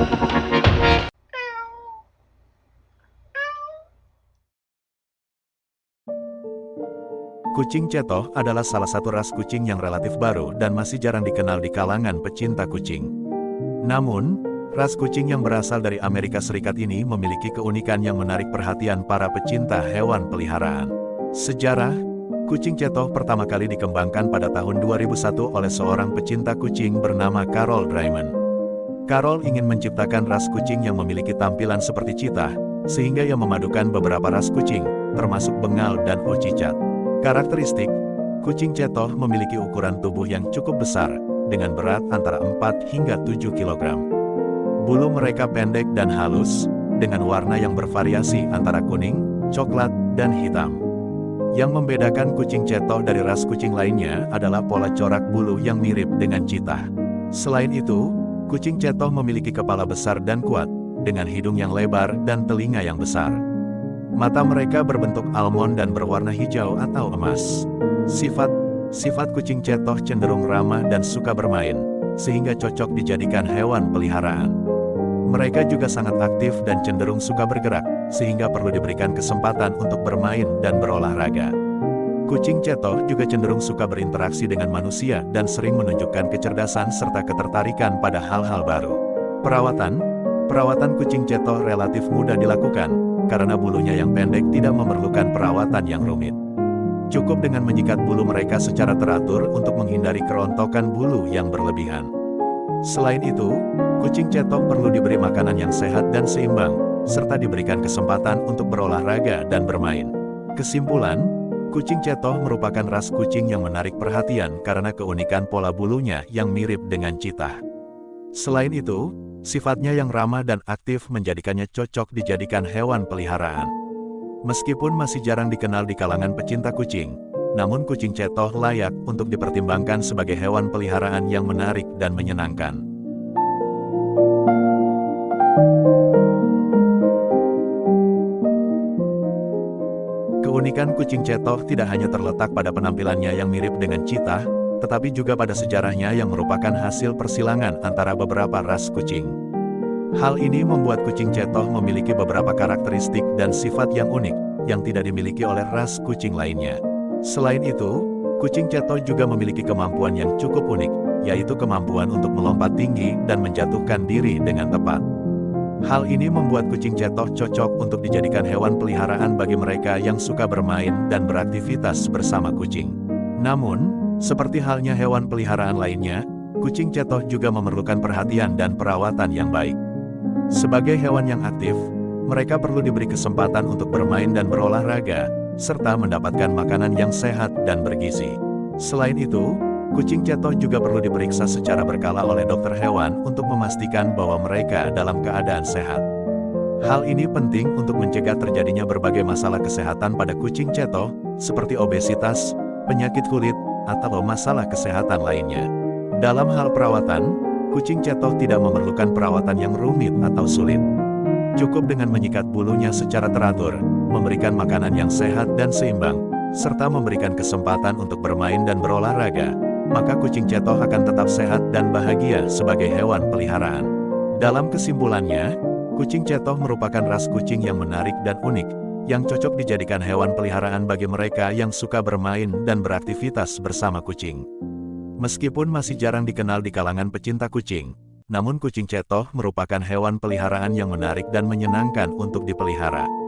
Kucing Cetoh adalah salah satu ras kucing yang relatif baru dan masih jarang dikenal di kalangan pecinta kucing. Namun, ras kucing yang berasal dari Amerika Serikat ini memiliki keunikan yang menarik perhatian para pecinta hewan peliharaan. Sejarah, kucing Cetoh pertama kali dikembangkan pada tahun 2001 oleh seorang pecinta kucing bernama Carol Draiman. Carol ingin menciptakan ras kucing yang memiliki tampilan seperti cita, sehingga ia memadukan beberapa ras kucing, termasuk bengal dan ocicat. Karakteristik, kucing cetoh memiliki ukuran tubuh yang cukup besar, dengan berat antara 4 hingga 7 kg. Bulu mereka pendek dan halus, dengan warna yang bervariasi antara kuning, coklat, dan hitam. Yang membedakan kucing cetoh dari ras kucing lainnya adalah pola corak bulu yang mirip dengan citah. Selain itu, kucing cetoh memiliki kepala besar dan kuat, dengan hidung yang lebar dan telinga yang besar. Mata mereka berbentuk almond dan berwarna hijau atau emas. Sifat Sifat kucing cetoh cenderung ramah dan suka bermain, sehingga cocok dijadikan hewan peliharaan. Mereka juga sangat aktif dan cenderung suka bergerak, sehingga perlu diberikan kesempatan untuk bermain dan berolahraga. Kucing cetoh juga cenderung suka berinteraksi dengan manusia dan sering menunjukkan kecerdasan serta ketertarikan pada hal-hal baru. Perawatan Perawatan kucing cetoh relatif mudah dilakukan, karena bulunya yang pendek tidak memerlukan perawatan yang rumit. Cukup dengan menyikat bulu mereka secara teratur untuk menghindari kerontokan bulu yang berlebihan. Selain itu, kucing cetoh perlu diberi makanan yang sehat dan seimbang, serta diberikan kesempatan untuk berolahraga dan bermain. Kesimpulan, kucing cetoh merupakan ras kucing yang menarik perhatian karena keunikan pola bulunya yang mirip dengan citah. Selain itu, Sifatnya yang ramah dan aktif menjadikannya cocok dijadikan hewan peliharaan. Meskipun masih jarang dikenal di kalangan pecinta kucing, namun kucing cetoh layak untuk dipertimbangkan sebagai hewan peliharaan yang menarik dan menyenangkan. Keunikan kucing cetoh tidak hanya terletak pada penampilannya yang mirip dengan cita, tetapi juga pada sejarahnya yang merupakan hasil persilangan antara beberapa ras kucing. Hal ini membuat kucing cetoh memiliki beberapa karakteristik dan sifat yang unik, yang tidak dimiliki oleh ras kucing lainnya. Selain itu, kucing cetoh juga memiliki kemampuan yang cukup unik, yaitu kemampuan untuk melompat tinggi dan menjatuhkan diri dengan tepat. Hal ini membuat kucing cetoh cocok untuk dijadikan hewan peliharaan bagi mereka yang suka bermain dan beraktivitas bersama kucing. Namun, seperti halnya hewan peliharaan lainnya, kucing cetoh juga memerlukan perhatian dan perawatan yang baik. Sebagai hewan yang aktif, mereka perlu diberi kesempatan untuk bermain dan berolahraga, serta mendapatkan makanan yang sehat dan bergizi. Selain itu, kucing cetoh juga perlu diperiksa secara berkala oleh dokter hewan untuk memastikan bahwa mereka dalam keadaan sehat. Hal ini penting untuk mencegah terjadinya berbagai masalah kesehatan pada kucing cetoh, seperti obesitas, penyakit kulit, atau masalah kesehatan lainnya. Dalam hal perawatan, kucing cetoh tidak memerlukan perawatan yang rumit atau sulit. Cukup dengan menyikat bulunya secara teratur, memberikan makanan yang sehat dan seimbang, serta memberikan kesempatan untuk bermain dan berolahraga, maka kucing cetoh akan tetap sehat dan bahagia sebagai hewan peliharaan. Dalam kesimpulannya, kucing cetoh merupakan ras kucing yang menarik dan unik, yang cocok dijadikan hewan peliharaan bagi mereka yang suka bermain dan beraktivitas bersama kucing. Meskipun masih jarang dikenal di kalangan pecinta kucing, namun kucing cetoh merupakan hewan peliharaan yang menarik dan menyenangkan untuk dipelihara.